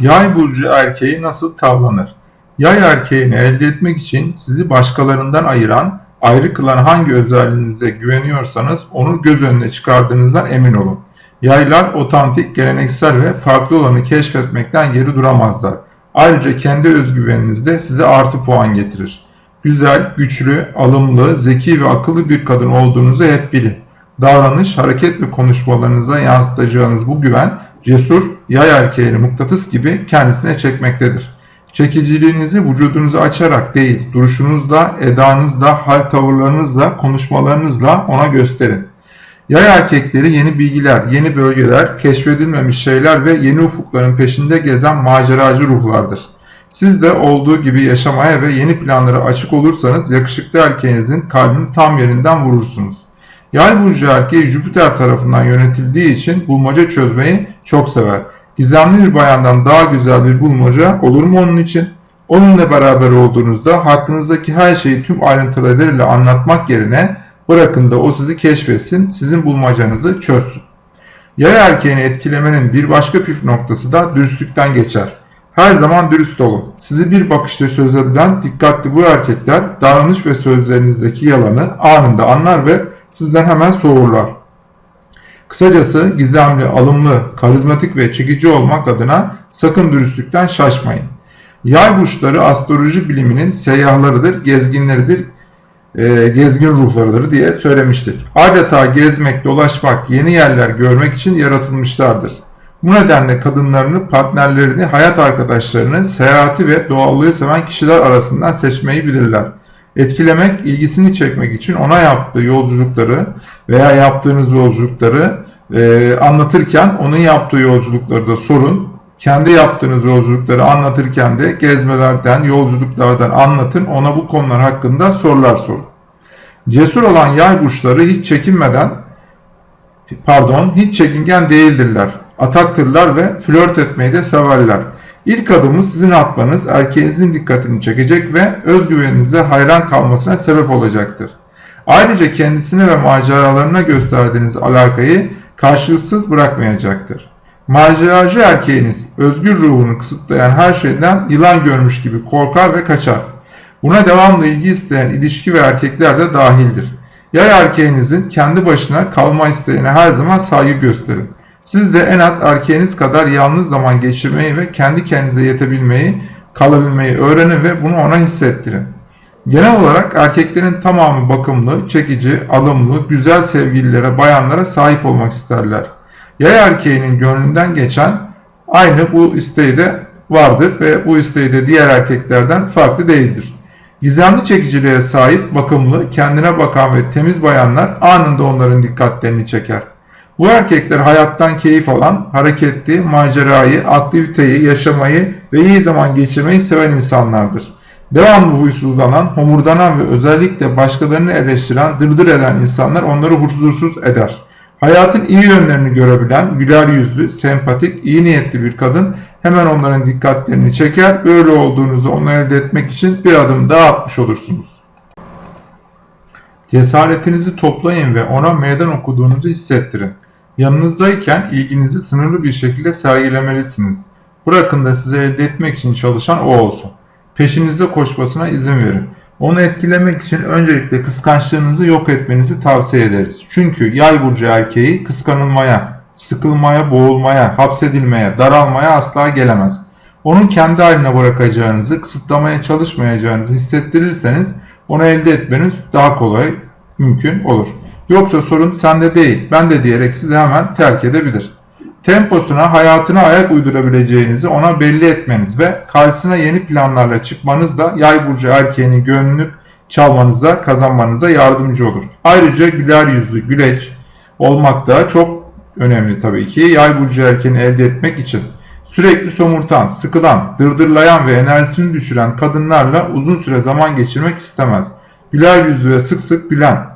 Yay burcu erkeği nasıl tavlanır? Yay erkeğini elde etmek için sizi başkalarından ayıran, ayrı kılan hangi özelliğinize güveniyorsanız onu göz önüne çıkardığınızdan emin olun. Yaylar otantik, geleneksel ve farklı olanı keşfetmekten geri duramazlar. Ayrıca kendi özgüveniniz de size artı puan getirir. Güzel, güçlü, alımlı, zeki ve akıllı bir kadın olduğunuzu hep bilin. Davranış, hareket ve konuşmalarınıza yansıtacağınız bu güven cesur, yay erkeğini mıknatıs gibi kendisine çekmektedir. Çekiciliğinizi vücudunuzu açarak değil, duruşunuzla, edanızla, hal tavırlarınızla, konuşmalarınızla ona gösterin. Yay erkekleri yeni bilgiler, yeni bölgeler, keşfedilmemiş şeyler ve yeni ufukların peşinde gezen maceracı ruhlardır. Siz de olduğu gibi yaşamaya ve yeni planlara açık olursanız yakışıklı erkeğinizin kalbini tam yerinden vurursunuz. Yay burcu erkeği Jüpiter tarafından yönetildiği için bulmaca çözmeyi çok sever. Gizemli bir bayandan daha güzel bir bulmaca olur mu onun için? Onunla beraber olduğunuzda hakkınızdaki her şeyi tüm ayrıntılarıyla anlatmak yerine bırakın da o sizi keşfetsin, sizin bulmacanızı çözsün. Yay erkeğini etkilemenin bir başka püf noktası da dürüstlükten geçer. Her zaman dürüst olun. Sizi bir bakışta çözebilen dikkatli bu erkekler davranış ve sözlerinizdeki yalanı anında anlar ve sizden hemen soğurlar. Kısacası gizemli, alımlı, karizmatik ve çekici olmak adına sakın dürüstlükten şaşmayın. Yay burçları astroloji biliminin seyyahlarıdır, gezginleridir, e, gezgin ruhlarıdır diye söylemiştik. Adeta gezmek, dolaşmak, yeni yerler görmek için yaratılmışlardır. Bu nedenle kadınlarını, partnerlerini, hayat arkadaşlarını, seyahati ve doğallığı seven kişiler arasından seçmeyi bilirler etkilemek, ilgisini çekmek için ona yaptığı yolculukları veya yaptığınız yolculukları e, anlatırken onun yaptığı yolculukları da sorun. Kendi yaptığınız yolculukları anlatırken de gezmelerden, yolculuklardan anlatın. Ona bu konular hakkında sorular sorun. Cesur olan yay burçları hiç çekinmeden, pardon, hiç çekingen değildirler. Ataktırlar ve flört etmeyi de severler. İlk adımı sizin atmanız erkeğinizin dikkatini çekecek ve özgüveninize hayran kalmasına sebep olacaktır. Ayrıca kendisine ve maceralarına gösterdiğiniz alakayı karşılıksız bırakmayacaktır. Maceracı erkeğiniz özgür ruhunu kısıtlayan her şeyden yılan görmüş gibi korkar ve kaçar. Buna devamlı ilgi isteyen ilişki ve erkekler de dahildir. Yay erkeğinizin kendi başına kalma isteğine her zaman saygı gösterin. Siz de en az erkeğiniz kadar yalnız zaman geçirmeyi ve kendi kendinize yetebilmeyi, kalabilmeyi öğrenin ve bunu ona hissettirin. Genel olarak erkeklerin tamamı bakımlı, çekici, alımlı, güzel sevgililere, bayanlara sahip olmak isterler. Yay erkeğinin gönlünden geçen aynı bu isteği de vardır ve bu isteği de diğer erkeklerden farklı değildir. Gizemli çekiciliğe sahip, bakımlı, kendine bakan ve temiz bayanlar anında onların dikkatlerini çeker. Bu erkekler hayattan keyif alan, hareketli, macerayı, aktiviteyi, yaşamayı ve iyi zaman geçirmeyi seven insanlardır. Devamlı huysuzlanan, homurdanan ve özellikle başkalarını eleştiren, dırdır eden insanlar onları huzursuz eder. Hayatın iyi yönlerini görebilen, güler yüzlü, sempatik, iyi niyetli bir kadın hemen onların dikkatlerini çeker. Böyle olduğunuzu onu elde etmek için bir adım daha atmış olursunuz. Cesaretinizi toplayın ve ona meydan okuduğunuzu hissettirin. Yanınızdayken ilginizi sınırlı bir şekilde sergilemelisiniz. Bırakın da size elde etmek için çalışan o olsun. Peşinizde koşmasına izin verin. Onu etkilemek için öncelikle kıskançlığınızı yok etmenizi tavsiye ederiz. Çünkü yay burcu erkeği kıskanılmaya, sıkılmaya, boğulmaya, hapsedilmeye, daralmaya asla gelemez. Onu kendi haline bırakacağınızı, kısıtlamaya çalışmayacağınızı hissettirirseniz onu elde etmeniz daha kolay mümkün olur. Yoksa sorun sende değil, ben de diyerek sizi hemen terk edebilir. Temposuna, hayatına ayak uydurabileceğinizi ona belli etmeniz ve karşısına yeni planlarla çıkmanız da yay burcu erkeğinin gönlünü çalmanıza, kazanmanıza yardımcı olur. Ayrıca güler yüzlü, güleç olmak da çok önemli tabii ki yay burcu erkeğini elde etmek için. Sürekli somurtan, sıkılan, dırdırlayan ve enerjisini düşüren kadınlarla uzun süre zaman geçirmek istemez. Güler yüzlü ve sık sık gülen,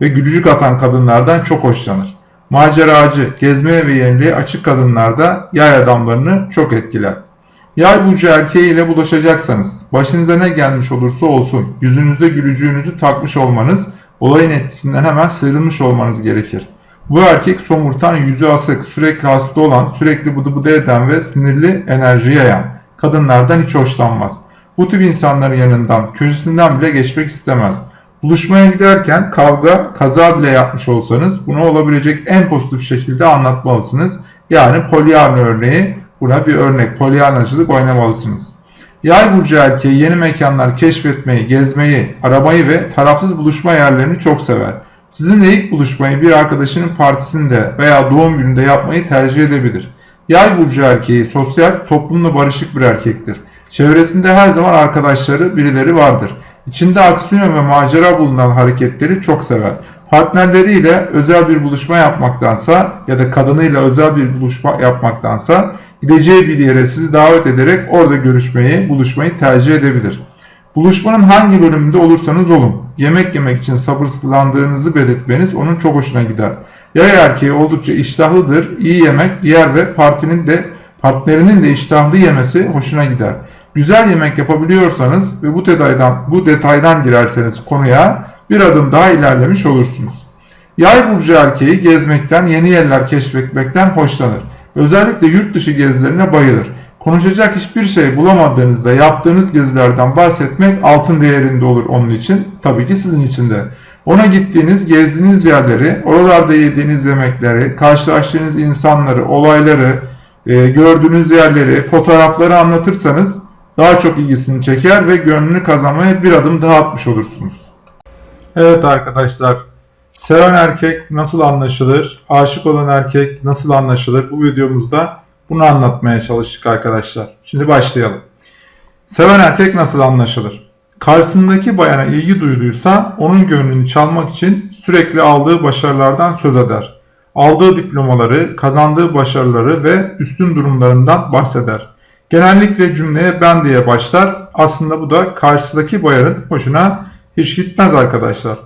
ve gülücük atan kadınlardan çok hoşlanır. Maceracı, gezmeye ve yeniliğe açık kadınlarda yay adamlarını çok etkiler. Yay burcu erkeği ile bulaşacaksanız, başınıza ne gelmiş olursa olsun, yüzünüzde gülücüğünüzü takmış olmanız, olayın etkisinden hemen sıyrılmış olmanız gerekir. Bu erkek somurtan, yüzü asık, sürekli hasta olan, sürekli bıdı bıdı eden ve sinirli enerji yayan. Kadınlardan hiç hoşlanmaz. Bu tip insanların yanından, köşesinden bile geçmek istemez. Buluşmaya giderken kavga, kaza bile yapmış olsanız bunu olabilecek en pozitif şekilde anlatmalısınız. Yani Pollyanna örneği buna bir örnek. Pollyannacılık oynamalısınız. Yay burcu erkeği yeni mekanlar keşfetmeyi, gezmeyi, arabayı ve tarafsız buluşma yerlerini çok sever. Sizinle ilk buluşmayı bir arkadaşının partisinde veya doğum gününde yapmayı tercih edebilir. Yay burcu erkeği sosyal, toplumla barışık bir erkektir. Çevresinde her zaman arkadaşları, birileri vardır. İçinde aksiyon ve macera bulunan hareketleri çok sever. Partnerleriyle özel bir buluşma yapmaktansa ya da kadınıyla özel bir buluşma yapmaktansa gideceği bir yere sizi davet ederek orada görüşmeyi, buluşmayı tercih edebilir. Buluşmanın hangi bölümünde olursanız olun, yemek yemek için sabırsızlandığınızı belirtmeniz onun çok hoşuna gider. Yay erkeği oldukça iştahlıdır, iyi yemek yer ve partinin de partnerinin de iştahlı yemesi hoşuna gider. Güzel yemek yapabiliyorsanız ve bu detaydan bu detaydan girerseniz konuya bir adım daha ilerlemiş olursunuz. Yay burcu erkeği gezmekten, yeni yerler keşfetmekten hoşlanır. Özellikle yurt dışı gezilerine bayılır. Konuşacak hiçbir şey bulamadığınızda yaptığınız gezilerden bahsetmek altın değerinde olur onun için. Tabii ki sizin için de. Ona gittiğiniz, gezdiğiniz yerleri, oralarda yediğiniz yemekleri, karşılaştığınız insanları, olayları, e, gördüğünüz yerleri, fotoğrafları anlatırsanız daha çok ilgisini çeker ve gönlünü kazanmaya bir adım daha atmış olursunuz. Evet arkadaşlar, seven erkek nasıl anlaşılır, aşık olan erkek nasıl anlaşılır bu videomuzda bunu anlatmaya çalıştık arkadaşlar. Şimdi başlayalım. Seven erkek nasıl anlaşılır? Karşısındaki bayana ilgi duyduysa onun gönlünü çalmak için sürekli aldığı başarılardan söz eder. Aldığı diplomaları, kazandığı başarıları ve üstün durumlarından bahseder. Genellikle cümleye ben diye başlar. Aslında bu da karşıdaki bayanın hoşuna hiç gitmez arkadaşlar.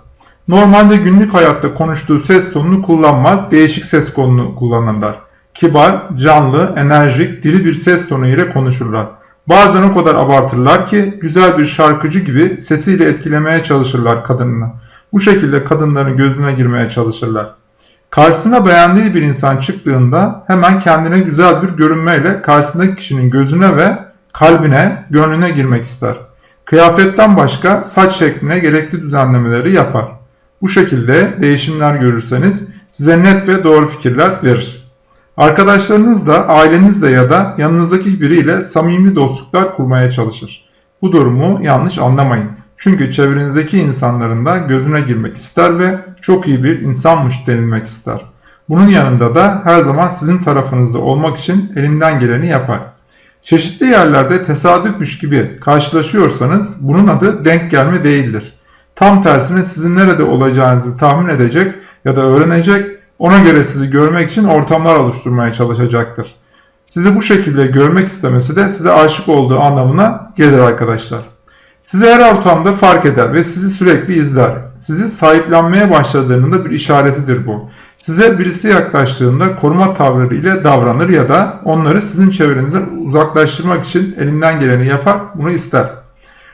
Normalde günlük hayatta konuştuğu ses tonunu kullanmaz, değişik ses tonunu kullanırlar. Kibar, canlı, enerjik, diri bir ses tonu ile konuşurlar. Bazen o kadar abartırlar ki güzel bir şarkıcı gibi sesiyle etkilemeye çalışırlar kadınını. Bu şekilde kadınların gözüne girmeye çalışırlar. Karşısına beğendiği bir insan çıktığında hemen kendine güzel bir görünmeyle karşısındaki kişinin gözüne ve kalbine, gönlüne girmek ister. Kıyafetten başka saç şekline gerekli düzenlemeleri yapar. Bu şekilde değişimler görürseniz size net ve doğru fikirler verir. Arkadaşlarınızla, ailenizle ya da yanınızdaki biriyle samimi dostluklar kurmaya çalışır. Bu durumu yanlış anlamayın. Çünkü çevrenizdeki insanların da gözüne girmek ister ve çok iyi bir insanmış denilmek ister. Bunun yanında da her zaman sizin tarafınızda olmak için elinden geleni yapar. Çeşitli yerlerde tesadüfmüş gibi karşılaşıyorsanız bunun adı denk gelme değildir. Tam tersine sizin nerede olacağınızı tahmin edecek ya da öğrenecek, ona göre sizi görmek için ortamlar oluşturmaya çalışacaktır. Sizi bu şekilde görmek istemesi de size aşık olduğu anlamına gelir arkadaşlar. Sizi her ortamda fark eder ve sizi sürekli izler. Sizi sahiplenmeye başladığının da bir işaretidir bu. Size birisi yaklaştığında koruma tavırları ile davranır ya da onları sizin çevrenizden uzaklaştırmak için elinden geleni yapar, bunu ister.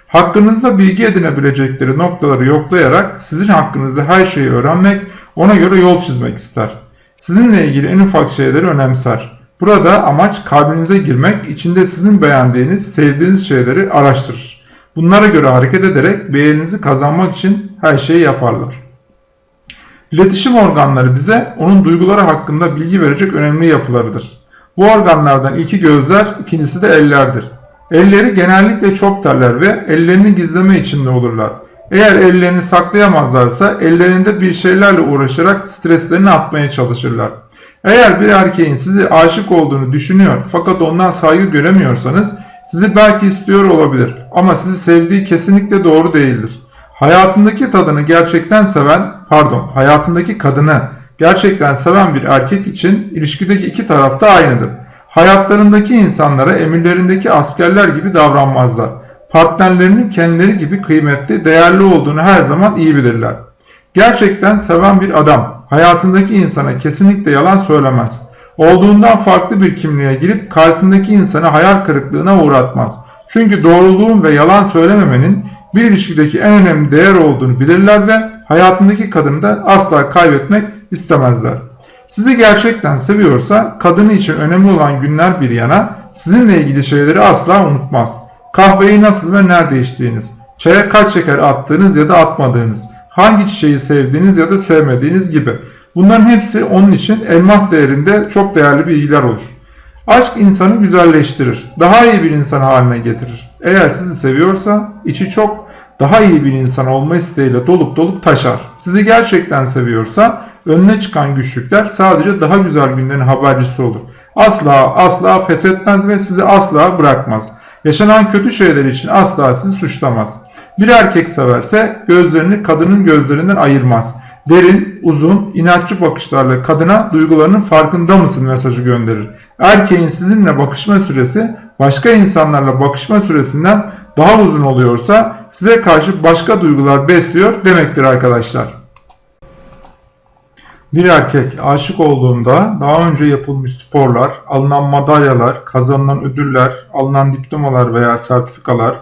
Hakkınızda bilgi edinebilecekleri noktaları yoklayarak sizin hakkınızda her şeyi öğrenmek, ona göre yol çizmek ister. Sizinle ilgili en ufak şeyleri önemser. Burada amaç kalbinize girmek, içinde sizin beğendiğiniz, sevdiğiniz şeyleri araştırır. Bunlara göre hareket ederek beğeninizi kazanmak için her şeyi yaparlar. İletişim organları bize onun duyguları hakkında bilgi verecek önemli yapılarıdır. Bu organlardan ilki gözler, ikincisi de ellerdir. Elleri genellikle çok terler ve ellerini gizleme içinde olurlar. Eğer ellerini saklayamazlarsa ellerinde bir şeylerle uğraşarak streslerini atmaya çalışırlar. Eğer bir erkeğin sizi aşık olduğunu düşünüyor fakat ondan saygı göremiyorsanız sizi belki istiyor olabilir ama sizi sevdiği kesinlikle doğru değildir. Hayatındaki tadını gerçekten seven, pardon, hayatındaki kadını gerçekten seven bir erkek için ilişkideki iki taraf da aynıdır. Hayatlarındaki insanlara emirlerindeki askerler gibi davranmazlar. Partnerlerinin kendileri gibi kıymetli, değerli olduğunu her zaman iyi bilirler. Gerçekten seven bir adam hayatındaki insana kesinlikle yalan söylemez. Olduğundan farklı bir kimliğe girip karşısındaki insanı hayal kırıklığına uğratmaz. Çünkü doğruluğun ve yalan söylememenin bir ilişkideki en önemli değer olduğunu bilirler ve hayatındaki kadını da asla kaybetmek istemezler. Sizi gerçekten seviyorsa kadını için önemli olan günler bir yana sizinle ilgili şeyleri asla unutmaz. Kahveyi nasıl ve nerede içtiğiniz, çaya kaç şeker attığınız ya da atmadığınız, hangi çiçeği sevdiğiniz ya da sevmediğiniz gibi. Bunların hepsi onun için elmas değerinde çok değerli bilgiler olur. Aşk insanı güzelleştirir, daha iyi bir insan haline getirir. Eğer sizi seviyorsa içi çok daha iyi bir insan olma isteğiyle dolup dolup taşar. Sizi gerçekten seviyorsa önüne çıkan güçlükler sadece daha güzel günlerin habercisi olur. Asla asla pes etmez ve sizi asla bırakmaz. Yaşanan kötü şeyler için asla sizi suçlamaz. Bir erkek severse gözlerini kadının gözlerinden ayırmaz. Derin, uzun, inatçı bakışlarla kadına duygularının farkında mısın mesajı gönderir. Erkeğin sizinle bakışma süresi başka insanlarla bakışma süresinden daha uzun oluyorsa size karşı başka duygular besliyor demektir arkadaşlar. Bir erkek aşık olduğunda daha önce yapılmış sporlar, alınan madalyalar, kazanılan ödüller, alınan diplomalar veya sertifikalar,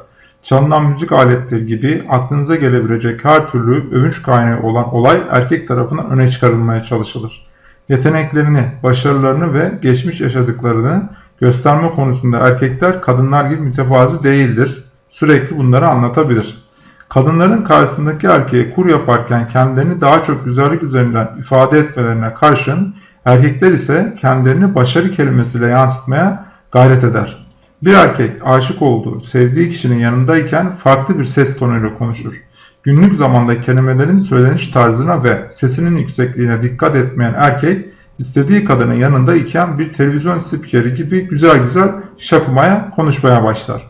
çalınan müzik aletleri gibi aklınıza gelebilecek her türlü övünç kaynağı olan olay erkek tarafından öne çıkarılmaya çalışılır. Yeteneklerini, başarılarını ve geçmiş yaşadıklarını gösterme konusunda erkekler kadınlar gibi mütevazi değildir. Sürekli bunları anlatabilir. Kadınların karşısındaki erkeğe kur yaparken kendilerini daha çok güzellik üzerinden ifade etmelerine karşın erkekler ise kendilerini başarı kelimesiyle yansıtmaya gayret eder. Bir erkek aşık olduğu, sevdiği kişinin yanındayken farklı bir ses tonuyla konuşur. Günlük zamanda kelimelerin söyleniş tarzına ve sesinin yüksekliğine dikkat etmeyen erkek, istediği kadının yanında iken bir televizyon spikeri gibi güzel güzel şakımaya, konuşmaya başlar.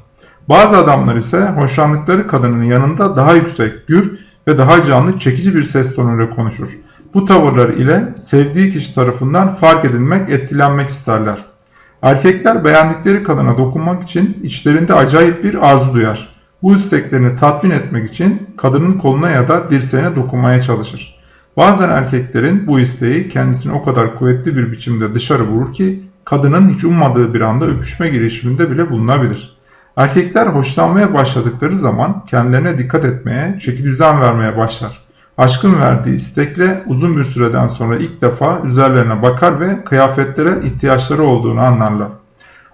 Bazı adamlar ise hoşlandıkları kadının yanında daha yüksek, gür ve daha canlı çekici bir ses tonuyla konuşur. Bu tavırlar ile sevdiği kişi tarafından fark edilmek, etkilenmek isterler. Erkekler beğendikleri kadına dokunmak için içlerinde acayip bir arzu duyar. Bu isteklerini tatmin etmek için kadının koluna ya da dirseğine dokunmaya çalışır. Bazen erkeklerin bu isteği kendisini o kadar kuvvetli bir biçimde dışarı vurur ki kadının hiç ummadığı bir anda öpüşme girişiminde bile bulunabilir. Erkekler hoşlanmaya başladıkları zaman kendilerine dikkat etmeye, çeki düzen vermeye başlar. Aşkın verdiği istekle uzun bir süreden sonra ilk defa üzerlerine bakar ve kıyafetlere ihtiyaçları olduğunu anlarlar.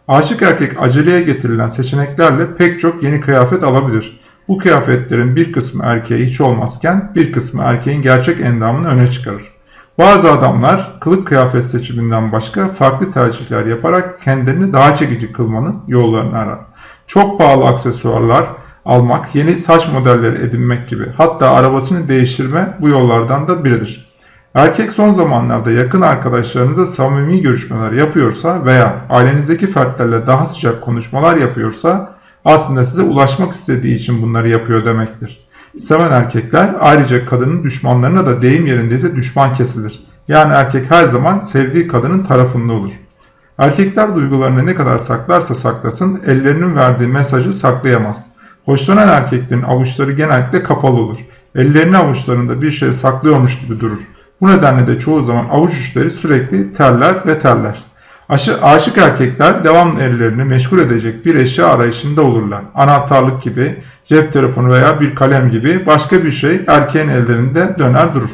Aşık erkek aceleye getirilen seçeneklerle pek çok yeni kıyafet alabilir. Bu kıyafetlerin bir kısmı erkeğe hiç olmazken bir kısmı erkeğin gerçek endamını öne çıkarır. Bazı adamlar kılık kıyafet seçiminden başka farklı tercihler yaparak kendilerini daha çekici kılmanın yollarını arar. Çok pahalı aksesuarlar almak, yeni saç modelleri edinmek gibi hatta arabasını değiştirme bu yollardan da biridir. Erkek son zamanlarda yakın arkadaşlarınıza samimi görüşmeler yapıyorsa veya ailenizdeki fertlerle daha sıcak konuşmalar yapıyorsa aslında size ulaşmak istediği için bunları yapıyor demektir. Seven erkekler ayrıca kadının düşmanlarına da deyim yerindeyse düşman kesilir. Yani erkek her zaman sevdiği kadının tarafında olur. Erkekler duygularını ne kadar saklarsa saklasın ellerinin verdiği mesajı saklayamaz. Hoşlanan erkeklerin avuçları genellikle kapalı olur. Ellerini avuçlarında bir şey saklıyormuş gibi durur. Bu nedenle de çoğu zaman avuç uçları sürekli terler ve terler. Aşı, aşık erkekler devamlı ellerini meşgul edecek bir eşya arayışında olurlar. Anahtarlık gibi, cep telefonu veya bir kalem gibi başka bir şey erkeğin ellerinde döner durur.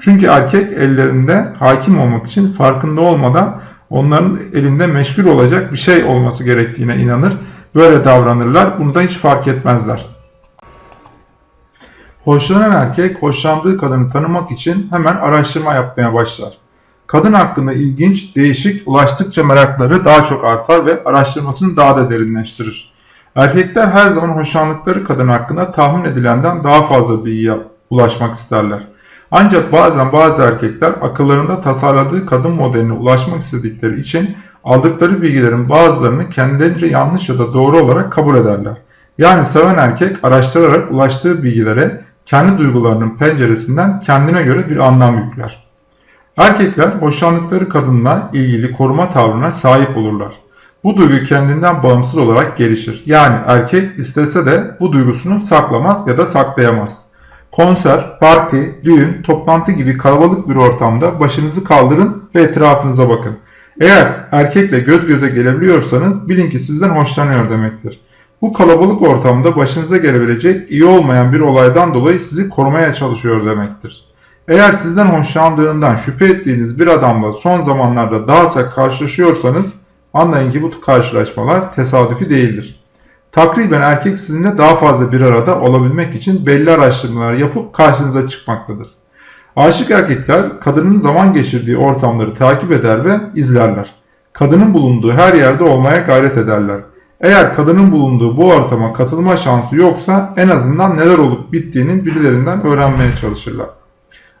Çünkü erkek ellerinde hakim olmak için farkında olmadan onların elinde meşgul olacak bir şey olması gerektiğine inanır. Böyle davranırlar. Bunu da hiç fark etmezler. Hoşlanan erkek hoşlandığı kadını tanımak için hemen araştırma yapmaya başlar. Kadın hakkında ilginç, değişik, ulaştıkça merakları daha çok artar ve araştırmasını daha da derinleştirir. Erkekler her zaman hoşlandıkları kadın hakkında tahmin edilenden daha fazla bilgiye ulaşmak isterler. Ancak bazen bazı erkekler akıllarında tasarladığı kadın modeline ulaşmak istedikleri için aldıkları bilgilerin bazılarını kendilerince yanlış ya da doğru olarak kabul ederler. Yani seven erkek araştırarak ulaştığı bilgilere kendi duygularının penceresinden kendine göre bir anlam yükler. Erkekler hoşlandıkları kadınla ilgili koruma tavrına sahip olurlar. Bu duygu kendinden bağımsız olarak gelişir. Yani erkek istese de bu duygusunu saklamaz ya da saklayamaz. Konser, parti, düğün, toplantı gibi kalabalık bir ortamda başınızı kaldırın ve etrafınıza bakın. Eğer erkekle göz göze gelebiliyorsanız bilin ki sizden hoşlanıyor demektir. Bu kalabalık ortamda başınıza gelebilecek iyi olmayan bir olaydan dolayı sizi korumaya çalışıyor demektir. Eğer sizden hoşlandığından şüphe ettiğiniz bir adamla son zamanlarda daha sık karşılaşıyorsanız anlayın ki bu karşılaşmalar tesadüfi değildir. Takriben erkek sizinle daha fazla bir arada olabilmek için belli araştırmalar yapıp karşınıza çıkmaktadır. Aşık erkekler kadının zaman geçirdiği ortamları takip eder ve izlerler. Kadının bulunduğu her yerde olmaya gayret ederler. Eğer kadının bulunduğu bu ortama katılma şansı yoksa en azından neler olup bittiğinin birilerinden öğrenmeye çalışırlar.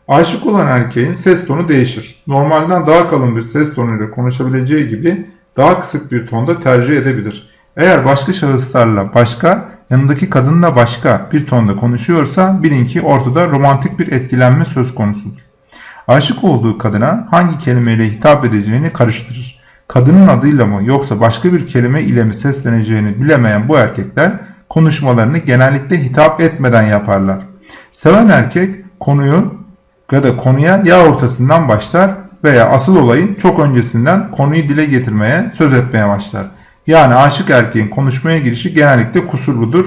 Aşık olan erkeğin ses tonu değişir. Normalden daha kalın bir ses tonuyla konuşabileceği gibi daha kısık bir tonda tercih edebilir. Eğer başka şahıslarla başka, yanındaki kadınla başka bir tonda konuşuyorsa bilin ki ortada romantik bir etkilenme söz konusudur. Aşık olduğu kadına hangi kelimeyle hitap edeceğini karıştırır. Kadının adıyla mı yoksa başka bir kelime ile mi sesleneceğini bilemeyen bu erkekler konuşmalarını genellikle hitap etmeden yaparlar. Seven erkek konuyu ya da konuya ya ortasından başlar veya asıl olayın çok öncesinden konuyu dile getirmeye, söz etmeye başlar. Yani aşık erkeğin konuşmaya girişi genellikle kusurludur,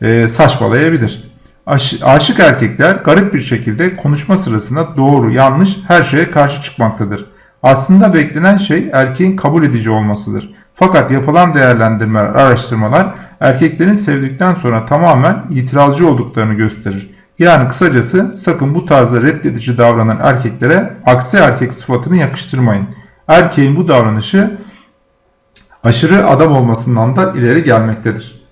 e, saçmalayabilir. Aş, aşık erkekler garip bir şekilde konuşma sırasında doğru, yanlış her şeye karşı çıkmaktadır. Aslında beklenen şey erkeğin kabul edici olmasıdır. Fakat yapılan değerlendirmeler, araştırmalar erkeklerin sevdikten sonra tamamen itirazcı olduklarını gösterir. Yani kısacası sakın bu tarzda reddedici davranan erkeklere aksi erkek sıfatını yakıştırmayın. Erkeğin bu davranışı aşırı adam olmasından da ileri gelmektedir.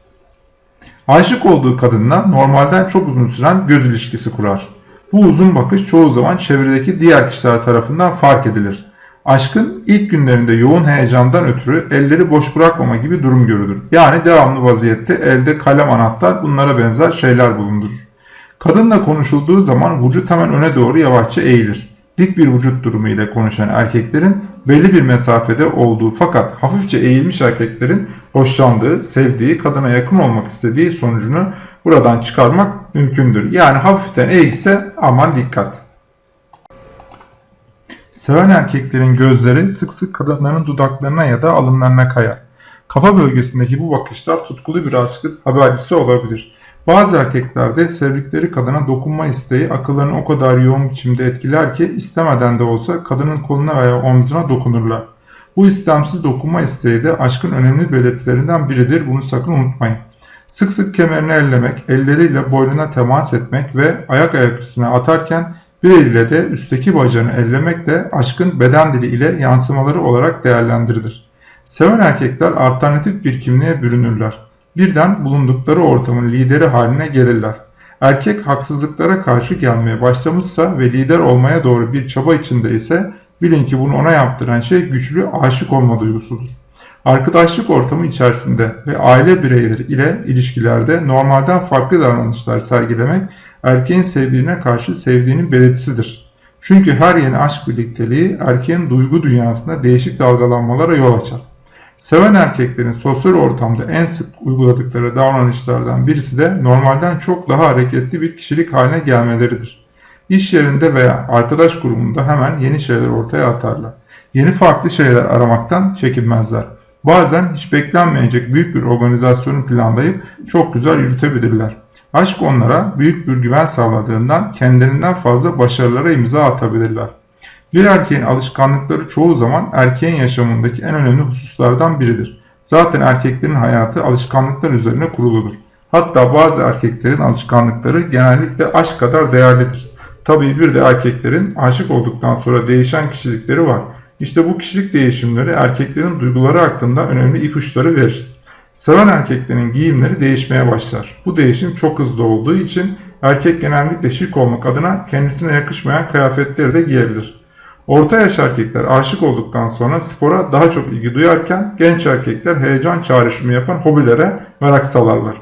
Aşık olduğu kadınla normalden çok uzun süren göz ilişkisi kurar. Bu uzun bakış çoğu zaman çevredeki diğer kişiler tarafından fark edilir. Aşkın ilk günlerinde yoğun heyecandan ötürü elleri boş bırakmama gibi durum görülür. Yani devamlı vaziyette elde kalem anahtar bunlara benzer şeyler bulundurur. Kadınla konuşulduğu zaman vücut hemen öne doğru yavaşça eğilir. Dik bir vücut durumu ile konuşan erkeklerin belli bir mesafede olduğu fakat hafifçe eğilmiş erkeklerin hoşlandığı, sevdiği, kadına yakın olmak istediği sonucunu buradan çıkarmak mümkündür. Yani hafiften eğilse aman dikkat. Seven erkeklerin gözleri sık sık kadınların dudaklarına ya da alınlarına kayar. Kafa bölgesindeki bu bakışlar tutkulu bir aşkın habercisi olabilir. Bazı erkeklerde sevdikleri kadına dokunma isteği akıllarını o kadar yoğun biçimde etkiler ki istemeden de olsa kadının koluna veya omzuna dokunurlar. Bu istemsiz dokunma isteği de aşkın önemli belirtilerinden biridir bunu sakın unutmayın. Sık sık kemerini ellemek, elleriyle boynuna temas etmek ve ayak ayak üstüne atarken bir eliyle de üstteki bacağını ellemek de aşkın beden dili ile yansımaları olarak değerlendirilir. Seven erkekler alternatif bir kimliğe bürünürler birden bulundukları ortamın lideri haline gelirler. Erkek haksızlıklara karşı gelmeye başlamışsa ve lider olmaya doğru bir çaba içinde ise bilin ki bunu ona yaptıran şey güçlü aşık olma duygusudur. Arkadaşlık ortamı içerisinde ve aile bireyleri ile ilişkilerde normalden farklı davranışlar sergilemek erkeğin sevdiğine karşı sevdiğinin belirtisidir. Çünkü her yeni aşk birlikteliği erkeğin duygu dünyasında değişik dalgalanmalara yol açar. Seven erkeklerin sosyal ortamda en sık uyguladıkları davranışlardan birisi de normalden çok daha hareketli bir kişilik haline gelmeleridir. İş yerinde veya arkadaş grubunda hemen yeni şeyler ortaya atarlar. Yeni farklı şeyler aramaktan çekinmezler. Bazen hiç beklenmeyecek büyük bir organizasyonu planlayıp çok güzel yürütebilirler. Aşk onlara büyük bir güven sağladığından kendilerinden fazla başarılara imza atabilirler. Bir erkeğin alışkanlıkları çoğu zaman erkeğin yaşamındaki en önemli hususlardan biridir. Zaten erkeklerin hayatı alışkanlıklar üzerine kuruludur. Hatta bazı erkeklerin alışkanlıkları genellikle aşk kadar değerlidir. Tabii bir de erkeklerin aşık olduktan sonra değişen kişilikleri var. İşte bu kişilik değişimleri erkeklerin duyguları hakkında önemli ipuçları verir. Seven erkeklerin giyimleri değişmeye başlar. Bu değişim çok hızlı olduğu için erkek genellikle şık olmak adına kendisine yakışmayan kıyafetleri de giyebilir. Orta yaş erkekler aşık olduktan sonra spora daha çok ilgi duyarken genç erkekler heyecan çağrışımı yapan hobilere merak salarlar.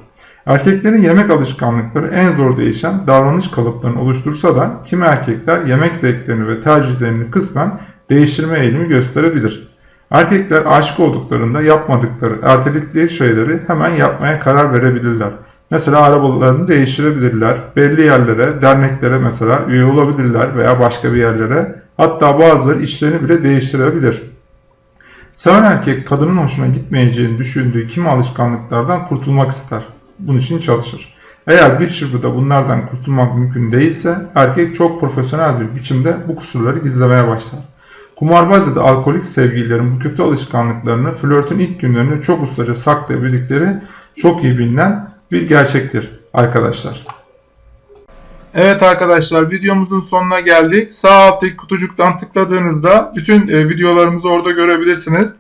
Erkeklerin yemek alışkanlıkları en zor değişen davranış kalıplarını oluştursa da kimi erkekler yemek zevklerini ve tercihlerini kısmen değiştirme eğilimi gösterebilir. Erkekler aşık olduklarında yapmadıkları, erteledikleri şeyleri hemen yapmaya karar verebilirler. Mesela arabalarını değiştirebilirler, belli yerlere, derneklere mesela üye olabilirler veya başka bir yerlere Hatta bazıları işlerini bile değiştirebilir. Seven erkek kadının hoşuna gitmeyeceğini düşündüğü kimi alışkanlıklardan kurtulmak ister. Bunun için çalışır. Eğer bir çırpıda bunlardan kurtulmak mümkün değilse erkek çok profesyonel bir biçimde bu kusurları gizlemeye başlar. Kumarbaz ya da alkolik sevgililerin bu kötü alışkanlıklarını flörtün ilk günlerinde çok ustaca saklayabildikleri çok iyi bilinen bir gerçektir arkadaşlar. Evet arkadaşlar videomuzun sonuna geldik. Sağ alttaki kutucuktan tıkladığınızda bütün e, videolarımızı orada görebilirsiniz.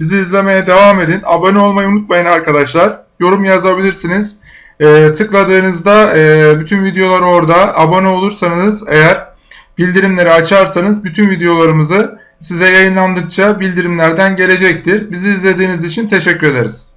Bizi izlemeye devam edin. Abone olmayı unutmayın arkadaşlar. Yorum yazabilirsiniz. E, tıkladığınızda e, bütün videolar orada. Abone olursanız eğer bildirimleri açarsanız bütün videolarımızı size yayınlandıkça bildirimlerden gelecektir. Bizi izlediğiniz için teşekkür ederiz.